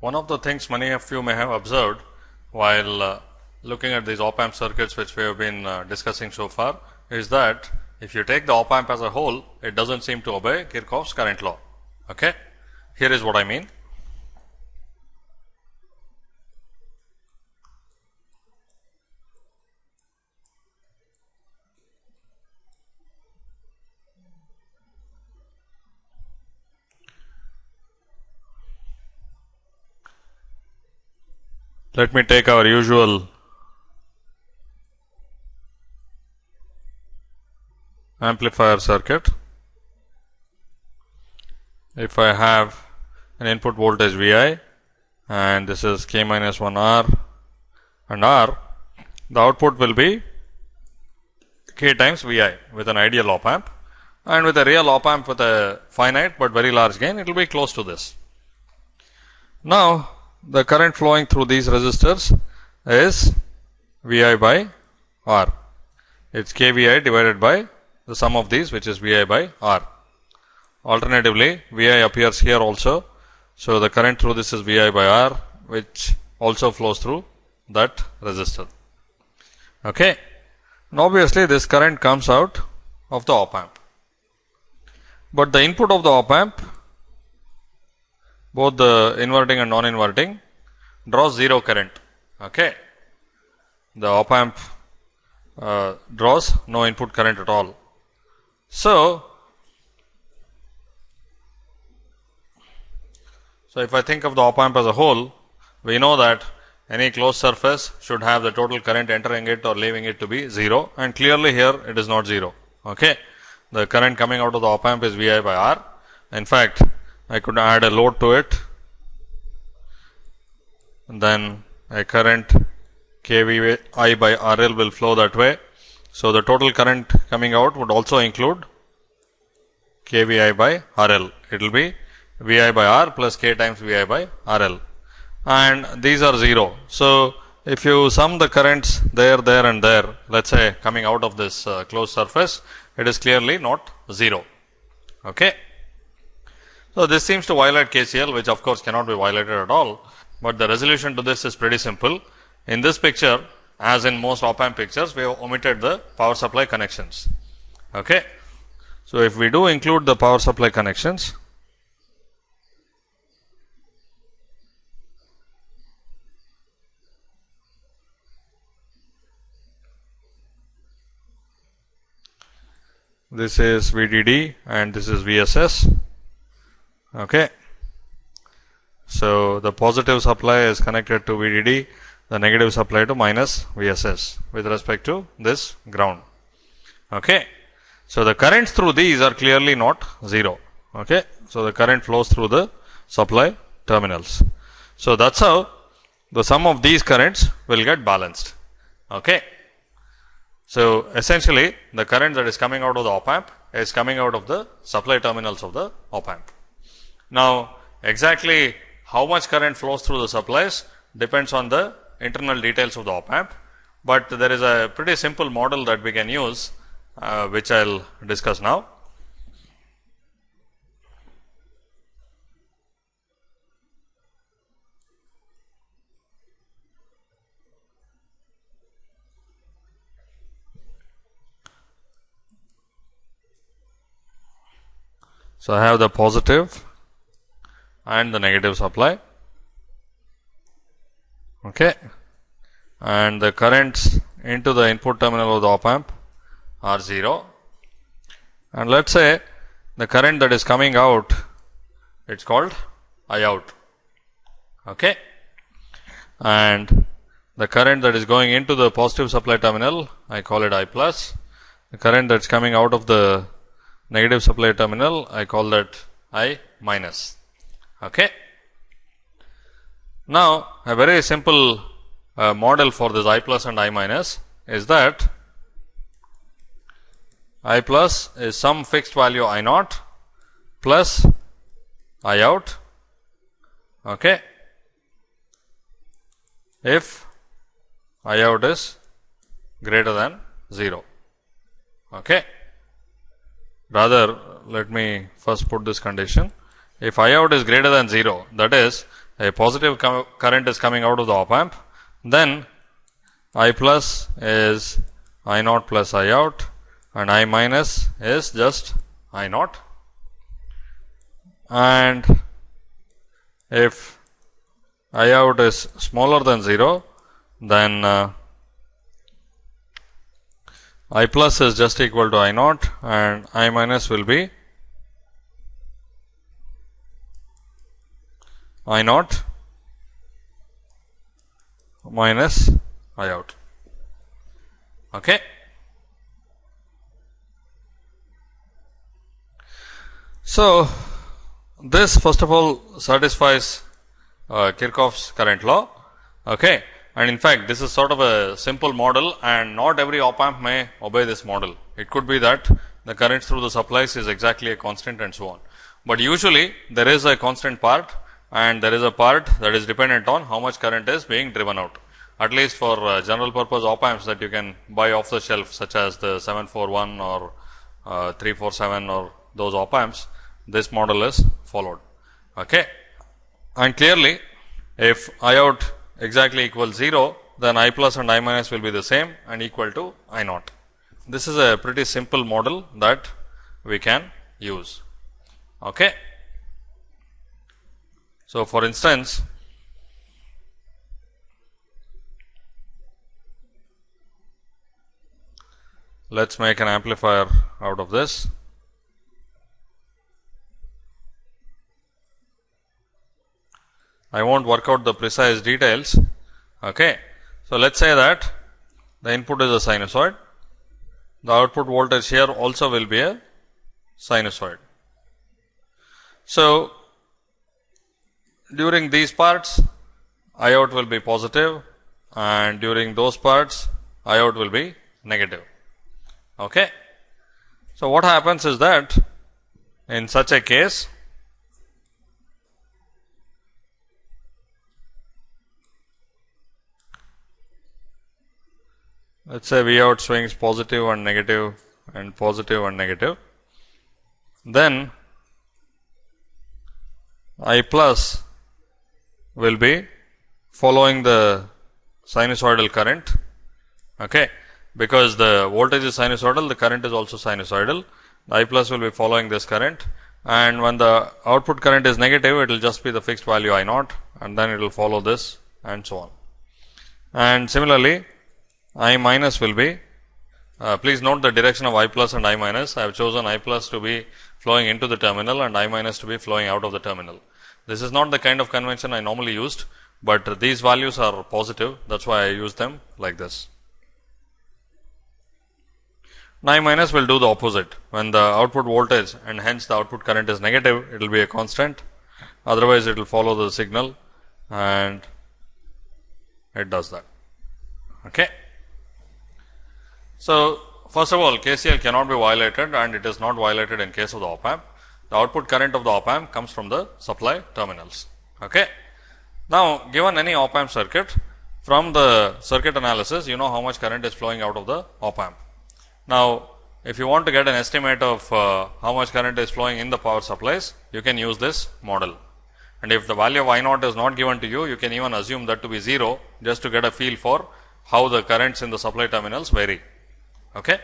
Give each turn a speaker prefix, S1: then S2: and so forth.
S1: One of the things many of you may have observed while uh, looking at these op amp circuits which we have been uh, discussing so far is that if you take the op amp as a whole, it does not seem to obey Kirchhoff's current law. Okay? Here is what I mean. Let me take our usual amplifier circuit. If I have an input voltage Vi and this is k minus 1 R and R, the output will be k times Vi with an ideal op amp and with a real op amp with a finite but very large gain, it will be close to this. Now, the current flowing through these resistors is Vi by R. It is kVi divided by the sum of these which is Vi by R. Alternatively, Vi appears here also. So, the current through this is Vi by R which also flows through that resistor. Okay. Now, obviously, this current comes out of the op amp, but the input of the op amp both the inverting and non-inverting draws 0 current. Okay. The op amp uh, draws no input current at all. So, so if I think of the op amp as a whole, we know that any closed surface should have the total current entering it or leaving it to be 0 and clearly here it is not 0. Okay. The current coming out of the op amp is Vi by R. In fact, I could add a load to it and then a current kV I by RL will flow that way. So, the total current coming out would also include kVi by RL. It will be Vi by R plus k times Vi by RL and these are 0. So, if you sum the currents there, there and there, let us say coming out of this uh, closed surface, it is clearly not 0. Okay. So, this seems to violate KCL which of course cannot be violated at all, but the resolution to this is pretty simple. In this picture as in most op amp pictures we have omitted the power supply connections. Okay. So, if we do include the power supply connections this is VDD and this is VSS Okay. So, the positive supply is connected to VDD, the negative supply to minus VSS with respect to this ground. Okay. So, the currents through these are clearly not 0. Okay. So, the current flows through the supply terminals. So, that is how the sum of these currents will get balanced. Okay. So, essentially the current that is coming out of the op amp is coming out of the supply terminals of the op amp. Now, exactly how much current flows through the supplies depends on the internal details of the op amp, but there is a pretty simple model that we can use uh, which I will discuss now. So, I have the positive and the negative supply. Okay. And the currents into the input terminal of the op amp are 0 and let us say the current that is coming out it is called I out. Okay. And the current that is going into the positive supply terminal I call it I plus. The current that is coming out of the negative supply terminal I call that I minus Okay. Now, a very simple uh, model for this I plus and I minus is that I plus is some fixed value I naught plus I out okay, if I out is greater than 0. Okay. Rather, let me first put this condition if I out is greater than 0 that is a positive current is coming out of the op amp, then I plus is I naught plus I out and I minus is just I naught. And if I out is smaller than 0, then uh, I plus is just equal to I naught and I minus will be I naught minus I out. Okay. So, this first of all satisfies uh, Kirchhoff's current law. Okay. And in fact, this is sort of a simple model and not every op amp may obey this model. It could be that the current through the supplies is exactly a constant and so on. But usually there is a constant part and there is a part that is dependent on how much current is being driven out. At least for uh, general purpose op amps that you can buy off the shelf such as the 741 or uh, 347 or those op amps, this model is followed. Okay. And clearly, if I out exactly equals 0, then I plus and I minus will be the same and equal to I naught. This is a pretty simple model that we can use. Okay. So, for instance, let us make an amplifier out of this. I won't work out the precise details. Okay. So, let us say that the input is a sinusoid, the output voltage here also will be a sinusoid. So, during these parts I out will be positive and during those parts I out will be negative. Okay. So, what happens is that in such a case let us say V out swings positive and negative and positive and negative, then I plus will be following the sinusoidal current. Okay? Because the voltage is sinusoidal the current is also sinusoidal. I plus will be following this current. And when the output current is negative it will just be the fixed value I naught and then it will follow this and so on. And similarly I minus will be uh, please note the direction of I plus and I minus. I have chosen I plus to be flowing into the terminal and I minus to be flowing out of the terminal. This is not the kind of convention I normally used, but these values are positive. That is why I use them like this. I minus will do the opposite. When the output voltage and hence the output current is negative, it will be a constant. Otherwise, it will follow the signal and it does that. Okay. So, first of all, KCL cannot be violated and it is not violated in case of the op amp the output current of the op amp comes from the supply terminals. Okay. Now, given any op amp circuit from the circuit analysis, you know how much current is flowing out of the op amp. Now, if you want to get an estimate of uh, how much current is flowing in the power supplies, you can use this model. And if the value of I naught is not given to you, you can even assume that to be 0 just to get a feel for how the currents in the supply terminals vary. Okay.